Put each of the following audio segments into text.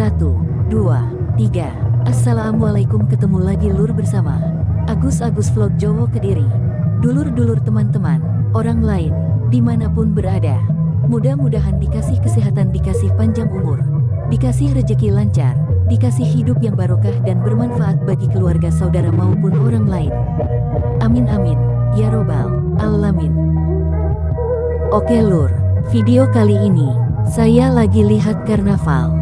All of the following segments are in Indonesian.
Satu, dua, tiga. Assalamualaikum ketemu lagi lur bersama Agus-Agus Vlog Jowo Kediri. Dulur-dulur teman-teman, orang lain, di mana pun berada. Mudah-mudahan dikasih kesehatan, dikasih panjang umur, dikasih rejeki lancar, dikasih hidup yang barokah dan bermanfaat bagi keluarga saudara maupun orang lain. Amin amin, ya robbal alamin. Oke lur, video kali ini, saya lagi lihat karnaval.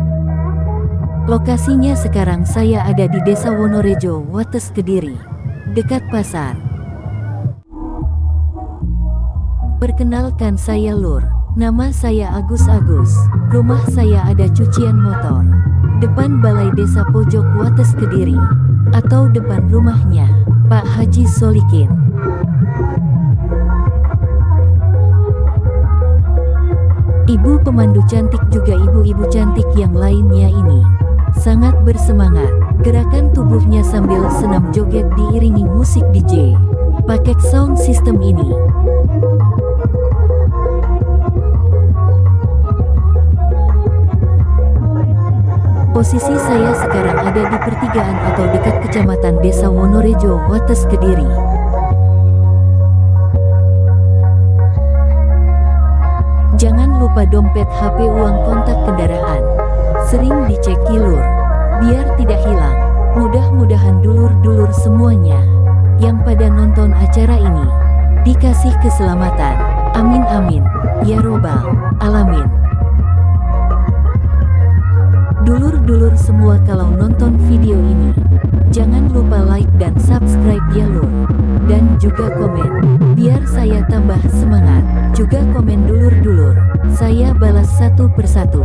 Lokasinya sekarang saya ada di Desa Wonorejo, Wates Kediri, dekat pasar. Perkenalkan saya Lur, nama saya Agus Agus, rumah saya ada cucian motor. Depan Balai Desa Pojok Wates Kediri, atau depan rumahnya, Pak Haji Solikin. Ibu pemandu cantik juga ibu-ibu cantik yang lainnya ini. Sangat bersemangat, gerakan tubuhnya sambil senam joget diiringi musik DJ. Pakai sound system ini. Posisi saya sekarang ada di pertigaan atau dekat kecamatan Desa Wonorejo, Wates Kediri. Jangan lupa dompet HP uang kontak kendaraan. Sering dicek kilur, biar tidak hilang. Mudah-mudahan dulur-dulur semuanya yang pada nonton acara ini dikasih keselamatan. Amin amin. Ya robbal alamin. Dulur-dulur semua kalau nonton video ini, jangan lupa like dan subscribe ya lur. Dan juga komen, biar saya tambah semangat. Juga komen dulur-dulur, saya balas satu persatu.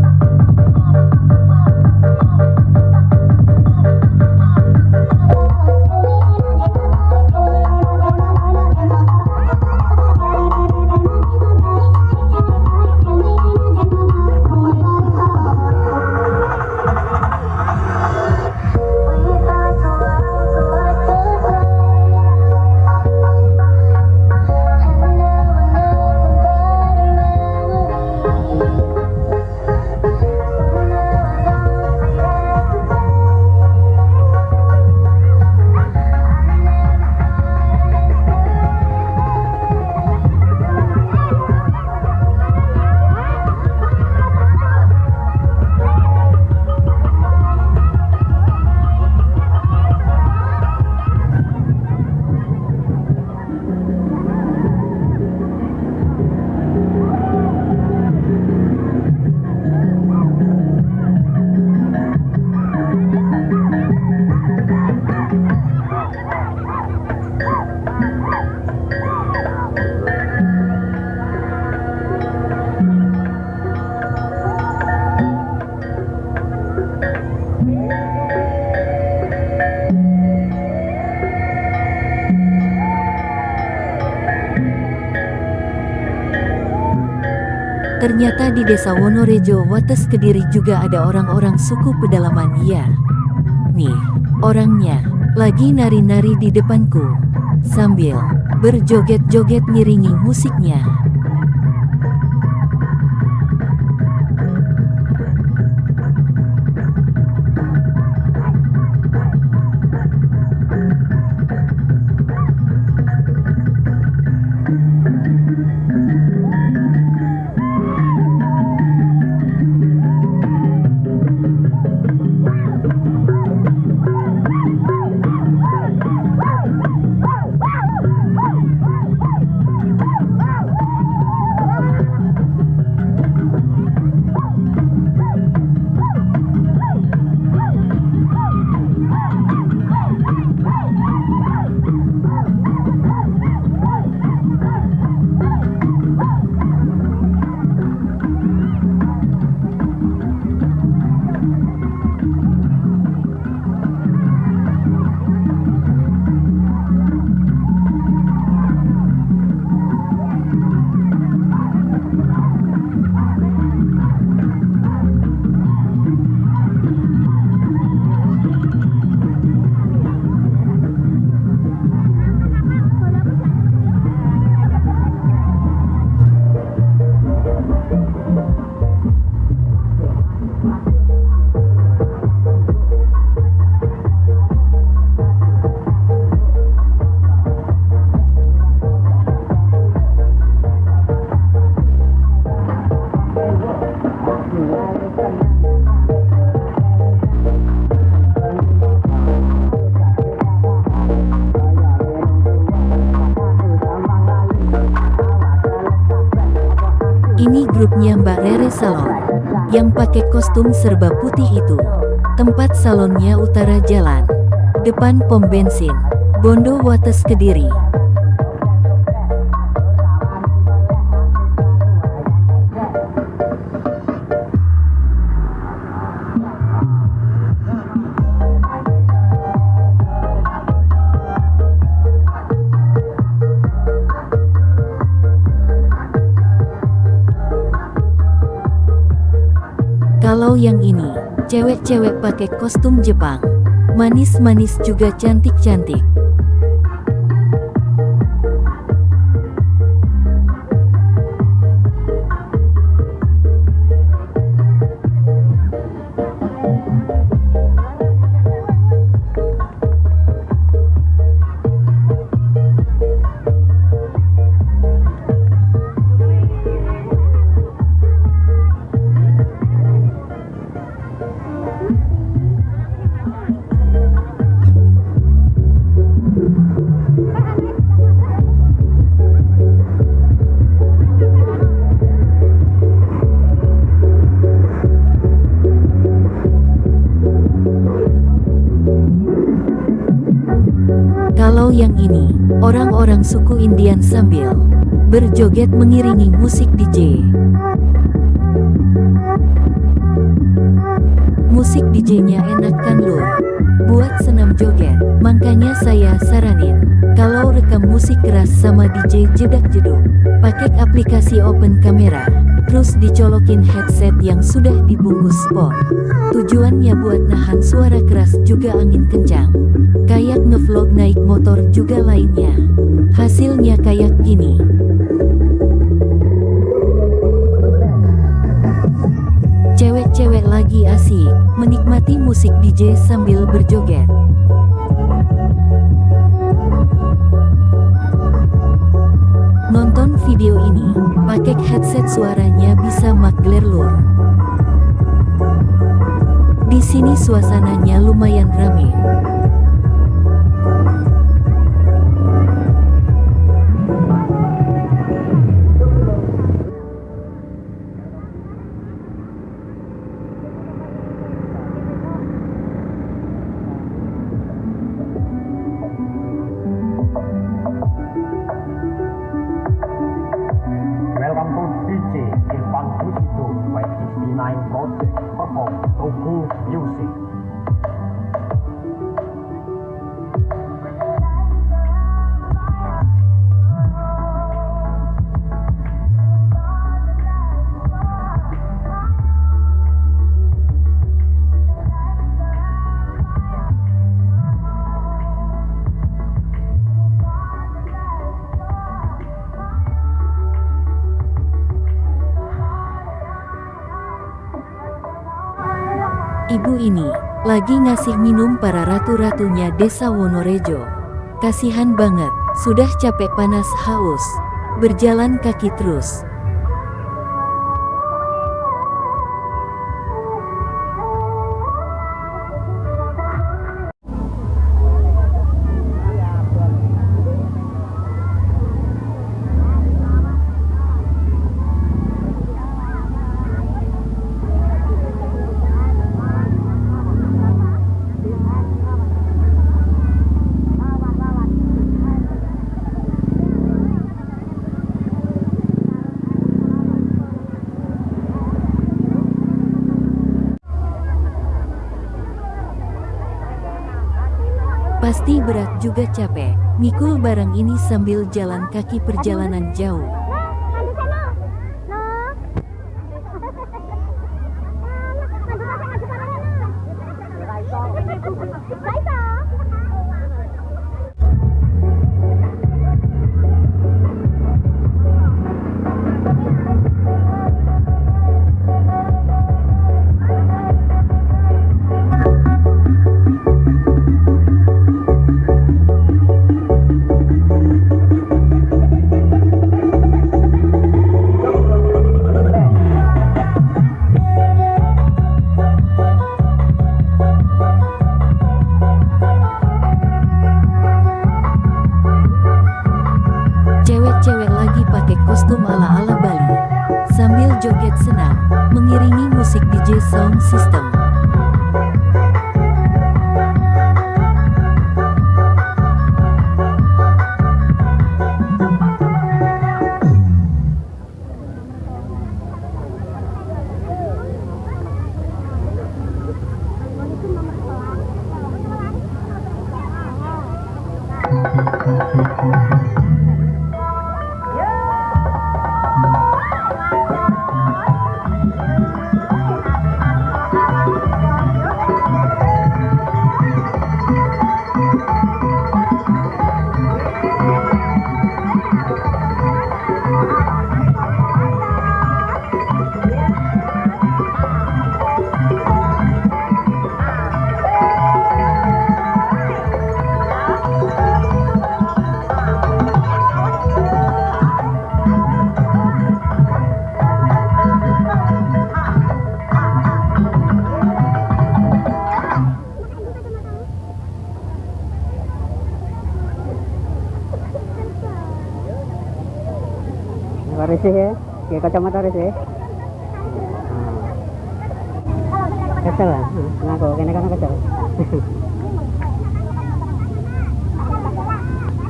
Ternyata di desa Wonorejo Wates Kediri juga ada orang-orang suku pedalaman ya. Nih, orangnya, lagi nari-nari di depanku. Sambil berjoget-joget ngiringi musiknya. Pakai kostum serba putih itu. Tempat salonnya utara jalan, depan pom bensin, Bondo Wates Kediri. Cewek-cewek pakai kostum Jepang. Manis-manis juga cantik-cantik. Orang-orang suku Indian sambil berjoget mengiringi musik DJ. Musik DJ-nya enak kan lur? Buat senam joget, makanya saya saranin. Kalau rekam musik keras sama DJ jedak-jeduk, pakai aplikasi open camera, terus dicolokin headset yang sudah dibungkus spot. Tujuannya buat nahan suara keras juga angin kencang. Kayak ngevlog naik motor juga lainnya. Hasilnya kayak gini. Cewek-cewek lagi asik, menikmati musik DJ sambil berjoget. Nonton video ini, pakai headset suaranya bisa magler lur. Di sini suasananya lumayan rame. night, God's Purple, Goku Music. Lagi ngasih minum para ratu-ratunya desa Wonorejo. Kasihan banget, sudah capek panas haus. Berjalan kaki terus. Pasti berat juga capek, mikul barang ini sambil jalan kaki perjalanan jauh. Risih ya, kayak kacamata risih. Kecil lah, nah kok kene kan kecil.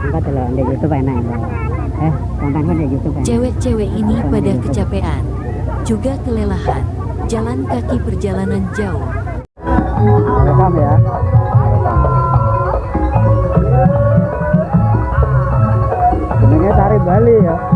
Angkat dulu di YouTube enak ya. Eh, kontenku di YouTube enak. Cewek-cewek ini pada kecapean, juga kelelahan. Jalan kaki perjalanan jauh. Rekam ya. Tari Bali ya.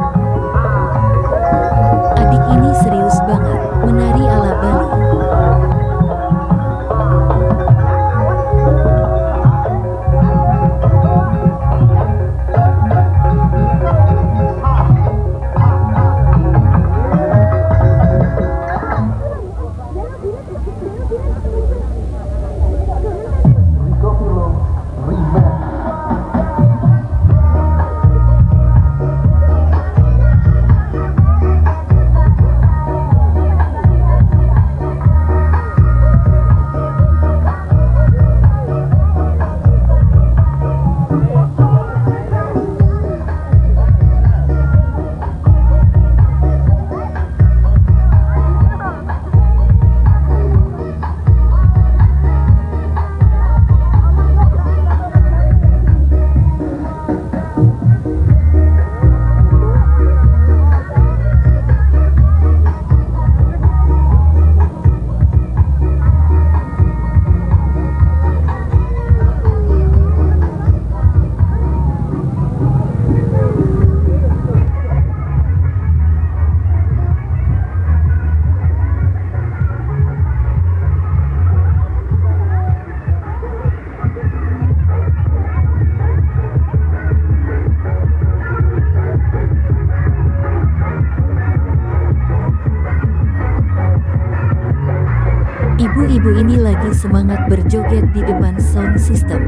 Ibu-ibu ini lagi semangat berjoget di depan sound system.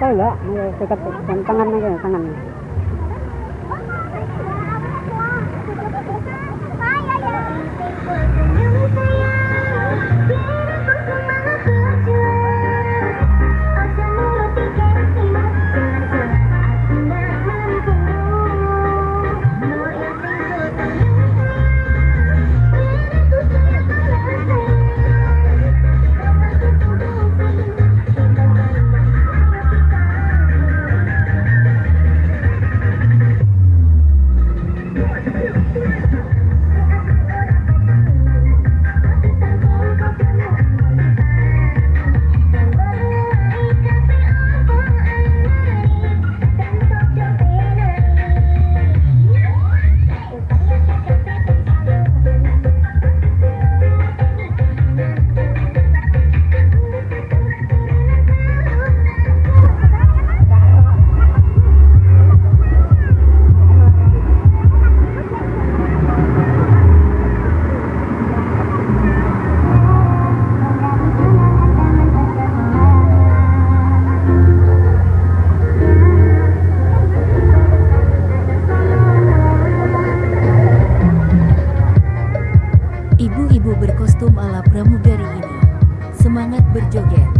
Aja enggak? Dekat tangan aja, tangan. Ibu-ibu berkostum ala pramugari ini, semangat berjoget.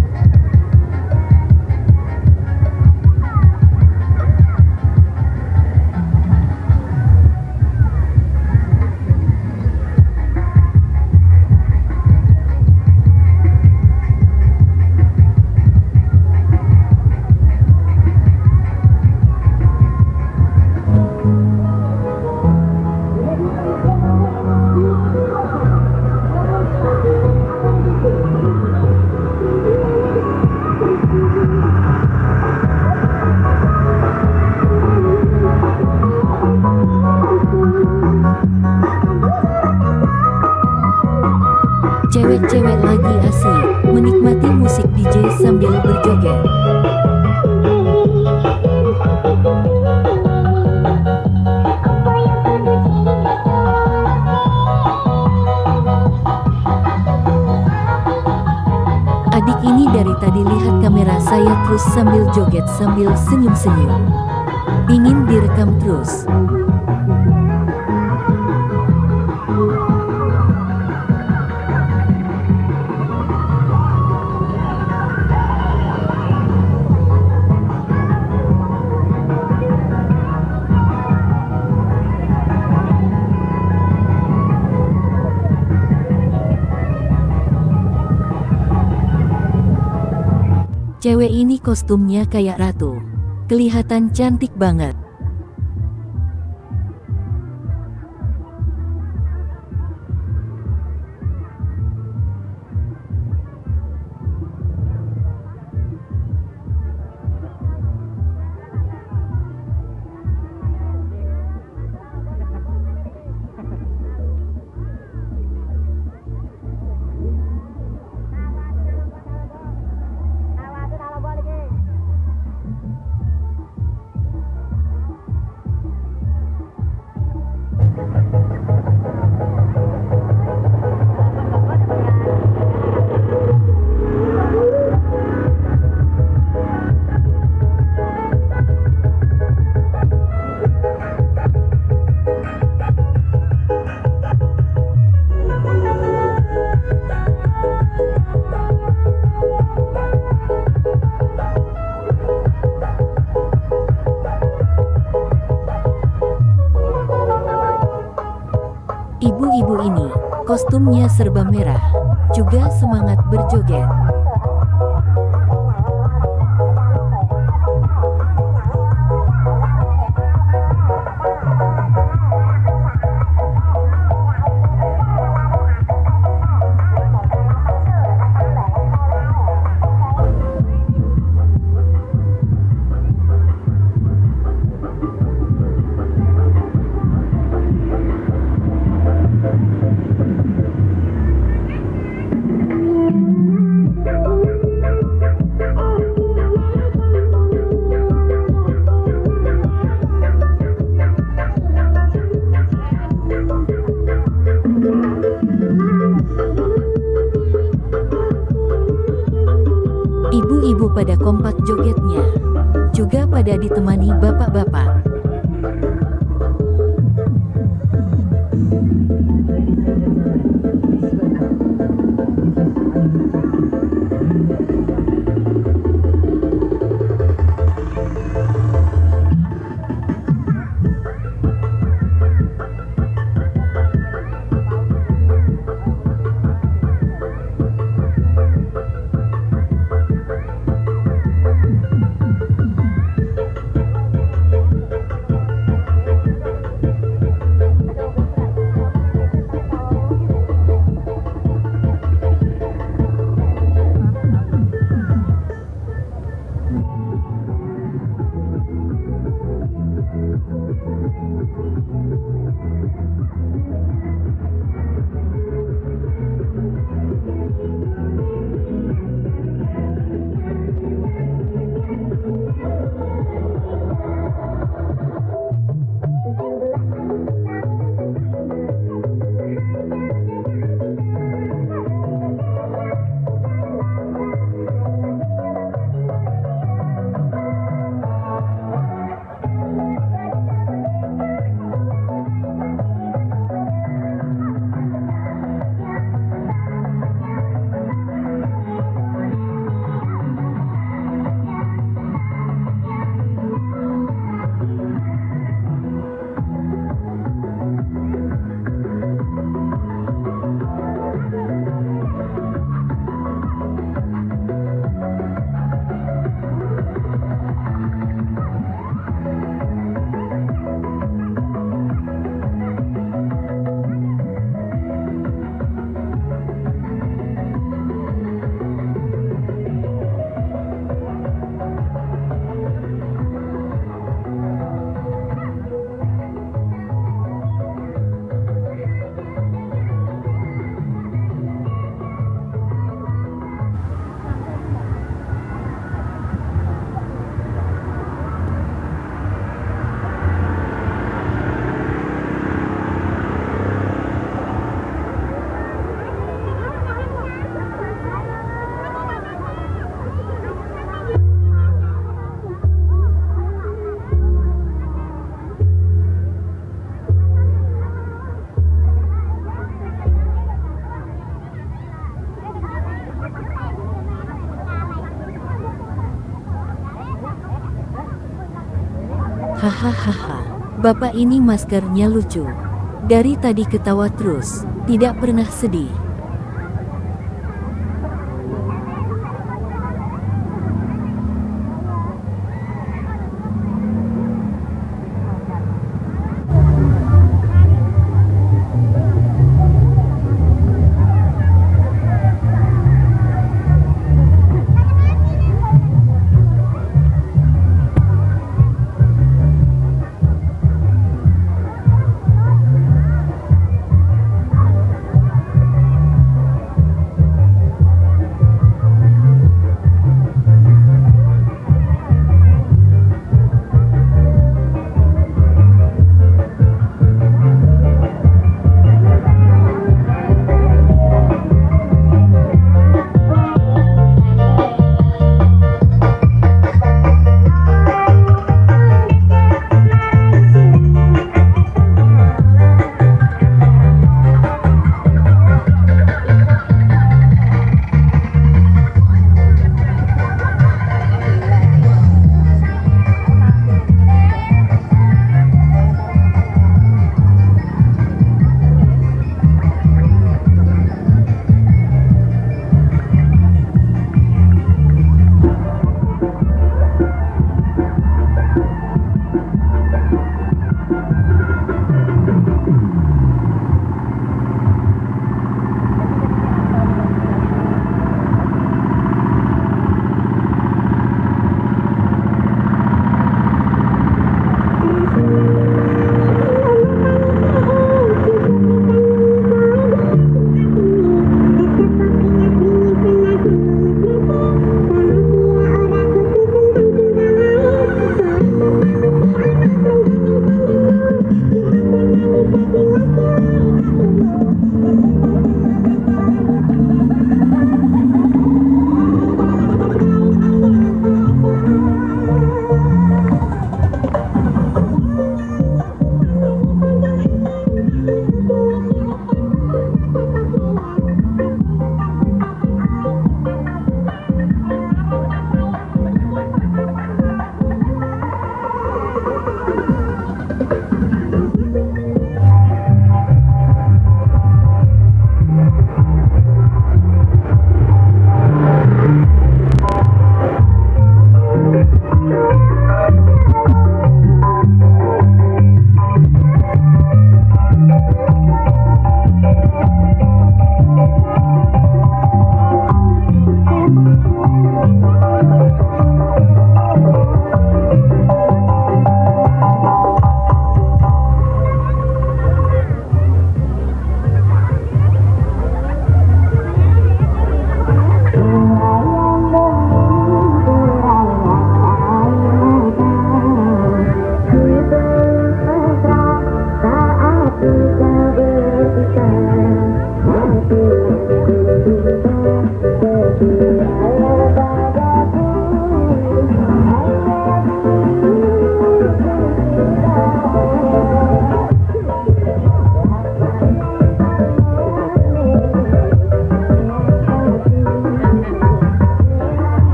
Terus sambil joget sambil senyum-senyum. Ingin direkam terus. Cewek ini kostumnya kayak ratu. Kelihatan cantik banget. Ibu-ibu ini, kostumnya serba merah, juga semangat berjoget. Pada kompak jogetnya, juga pada ditemani bapak-bapak. Hahaha, bapak ini maskernya lucu. Dari tadi ketawa terus, tidak pernah sedih.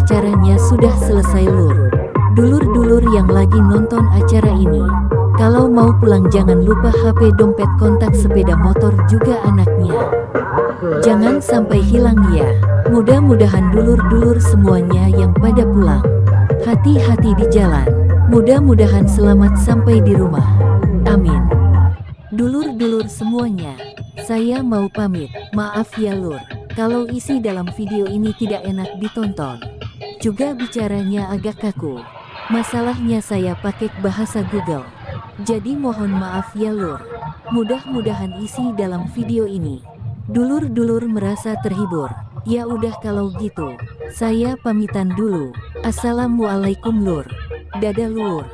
Acaranya sudah selesai lur. Dulur-dulur yang lagi nonton acara ini, kalau mau pulang jangan lupa HP dompet kontak sepeda motor juga anaknya. Jangan sampai hilang ya. Mudah-mudahan dulur-dulur semuanya yang pada pulang. Hati-hati di jalan. Mudah-mudahan selamat sampai di rumah. Amin. Dulur-dulur semuanya, saya mau pamit. Maaf ya lur. Kalau isi dalam video ini tidak enak ditonton. Juga bicaranya agak kaku. Masalahnya saya pakai bahasa Google. Jadi mohon maaf ya lur. Mudah-mudahan isi dalam video ini. Dulur-dulur merasa terhibur. Ya udah kalau gitu. Saya pamitan dulu. Assalamualaikum lur. Dadah lur.